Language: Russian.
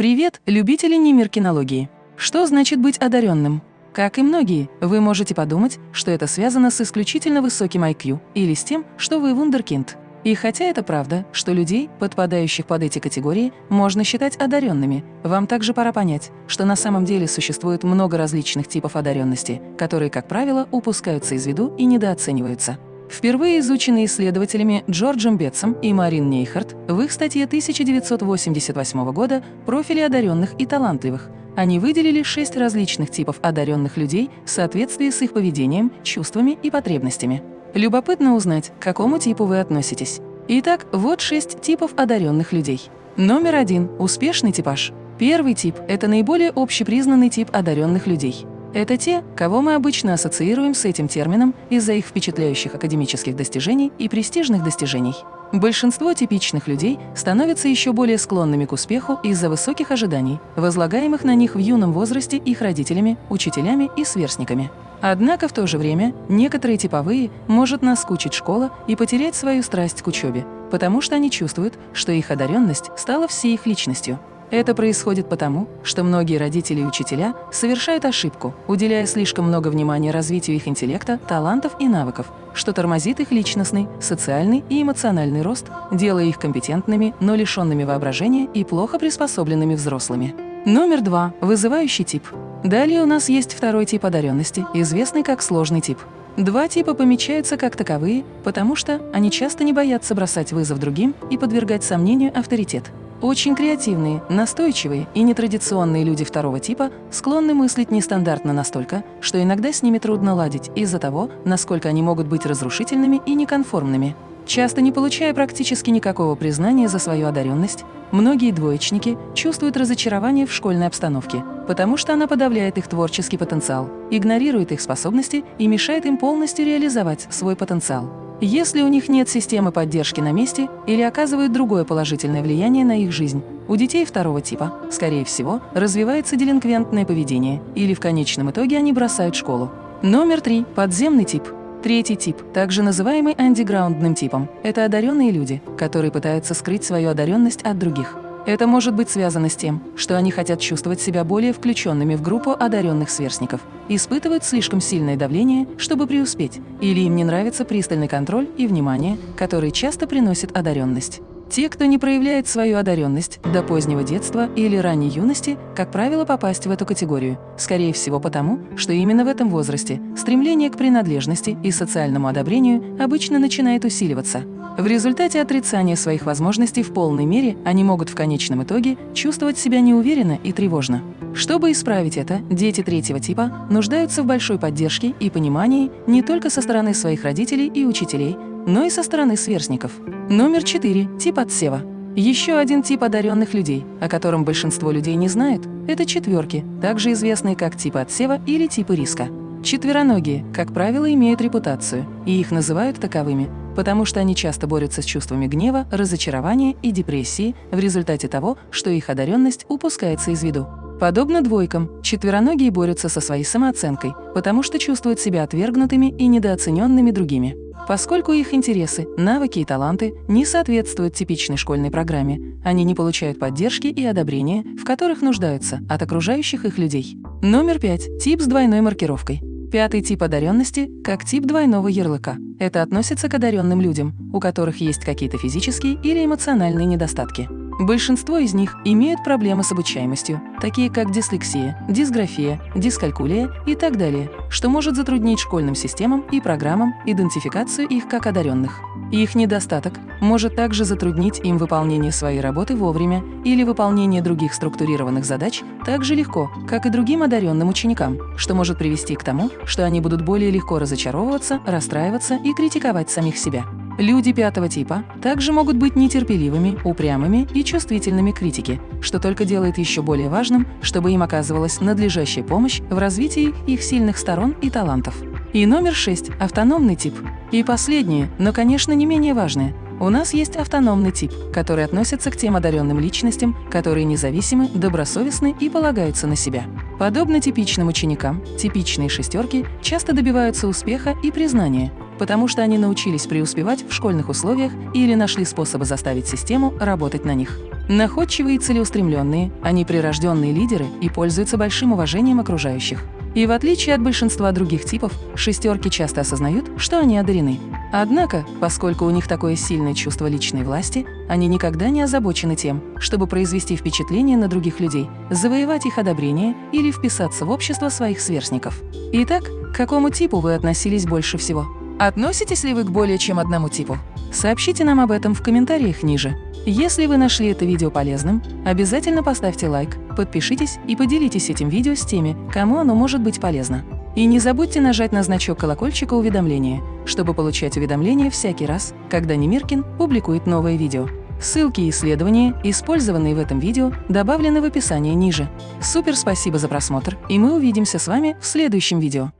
Привет, любители немиркинологии! Что значит быть одаренным? Как и многие, вы можете подумать, что это связано с исключительно высоким IQ или с тем, что вы вундеркинд. И хотя это правда, что людей, подпадающих под эти категории, можно считать одаренными, вам также пора понять, что на самом деле существует много различных типов одаренности, которые, как правило, упускаются из виду и недооцениваются. Впервые изученные исследователями Джорджем Бетсом и Марин Нейхарт в их статье 1988 года «Профили одаренных и талантливых» они выделили шесть различных типов одаренных людей в соответствии с их поведением, чувствами и потребностями. Любопытно узнать, к какому типу вы относитесь. Итак, вот шесть типов одаренных людей. Номер один – успешный типаж. Первый тип – это наиболее общепризнанный тип одаренных людей. Это те, кого мы обычно ассоциируем с этим термином из-за их впечатляющих академических достижений и престижных достижений. Большинство типичных людей становятся еще более склонными к успеху из-за высоких ожиданий, возлагаемых на них в юном возрасте их родителями, учителями и сверстниками. Однако в то же время некоторые типовые может наскучить школа и потерять свою страсть к учебе, потому что они чувствуют, что их одаренность стала всей их личностью. Это происходит потому, что многие родители и учителя совершают ошибку, уделяя слишком много внимания развитию их интеллекта, талантов и навыков, что тормозит их личностный, социальный и эмоциональный рост, делая их компетентными, но лишенными воображения и плохо приспособленными взрослыми. Номер два – вызывающий тип. Далее у нас есть второй тип одаренности, известный как сложный тип. Два типа помечаются как таковые, потому что они часто не боятся бросать вызов другим и подвергать сомнению авторитет. Очень креативные, настойчивые и нетрадиционные люди второго типа склонны мыслить нестандартно настолько, что иногда с ними трудно ладить из-за того, насколько они могут быть разрушительными и неконформными. Часто не получая практически никакого признания за свою одаренность, многие двоечники чувствуют разочарование в школьной обстановке, потому что она подавляет их творческий потенциал, игнорирует их способности и мешает им полностью реализовать свой потенциал. Если у них нет системы поддержки на месте или оказывают другое положительное влияние на их жизнь, у детей второго типа, скорее всего, развивается делинквентное поведение или в конечном итоге они бросают школу. Номер три – подземный тип. Третий тип, также называемый андеграундным типом, это одаренные люди, которые пытаются скрыть свою одаренность от других. Это может быть связано с тем, что они хотят чувствовать себя более включенными в группу одаренных сверстников, испытывают слишком сильное давление, чтобы преуспеть, или им не нравится пристальный контроль и внимание, которые часто приносит одаренность. Те, кто не проявляет свою одаренность до позднего детства или ранней юности, как правило, попасть в эту категорию, скорее всего потому, что именно в этом возрасте стремление к принадлежности и социальному одобрению обычно начинает усиливаться. В результате отрицания своих возможностей в полной мере они могут в конечном итоге чувствовать себя неуверенно и тревожно. Чтобы исправить это, дети третьего типа нуждаются в большой поддержке и понимании не только со стороны своих родителей и учителей, но и со стороны сверстников. Номер 4. Тип отсева. Еще один тип одаренных людей, о котором большинство людей не знают, это четверки, также известные как типы отсева или типы риска. Четвероногие, как правило, имеют репутацию, и их называют таковыми, потому что они часто борются с чувствами гнева, разочарования и депрессии в результате того, что их одаренность упускается из виду. Подобно двойкам, четвероногие борются со своей самооценкой, потому что чувствуют себя отвергнутыми и недооцененными другими. Поскольку их интересы, навыки и таланты не соответствуют типичной школьной программе, они не получают поддержки и одобрения, в которых нуждаются от окружающих их людей. Номер пять. Тип с двойной маркировкой. Пятый тип одаренности – как тип двойного ярлыка. Это относится к одаренным людям, у которых есть какие-то физические или эмоциональные недостатки. Большинство из них имеют проблемы с обучаемостью, такие как дислексия, дисграфия, дискалькулия и так далее, что может затруднить школьным системам и программам идентификацию их как одаренных. Их недостаток может также затруднить им выполнение своей работы вовремя или выполнение других структурированных задач так же легко, как и другим одаренным ученикам, что может привести к тому, что они будут более легко разочаровываться, расстраиваться и критиковать самих себя. Люди пятого типа также могут быть нетерпеливыми, упрямыми и чувствительными к критике, что только делает еще более важным, чтобы им оказывалась надлежащая помощь в развитии их сильных сторон и талантов. И номер шесть – автономный тип. И последнее, но, конечно, не менее важное – у нас есть автономный тип, который относится к тем одаренным личностям, которые независимы, добросовестны и полагаются на себя. Подобно типичным ученикам, типичные шестерки часто добиваются успеха и признания, потому что они научились преуспевать в школьных условиях или нашли способы заставить систему работать на них. Находчивые и целеустремленные, они прирожденные лидеры и пользуются большим уважением окружающих. И в отличие от большинства других типов, шестерки часто осознают, что они одарены. Однако, поскольку у них такое сильное чувство личной власти, они никогда не озабочены тем, чтобы произвести впечатление на других людей, завоевать их одобрение или вписаться в общество своих сверстников. Итак, к какому типу вы относились больше всего? Относитесь ли вы к более чем одному типу? Сообщите нам об этом в комментариях ниже. Если вы нашли это видео полезным, обязательно поставьте лайк, подпишитесь и поделитесь этим видео с теми, кому оно может быть полезно. И не забудьте нажать на значок колокольчика уведомления, чтобы получать уведомления всякий раз, когда Немиркин публикует новое видео. Ссылки и исследования, использованные в этом видео, добавлены в описании ниже. Супер спасибо за просмотр, и мы увидимся с вами в следующем видео.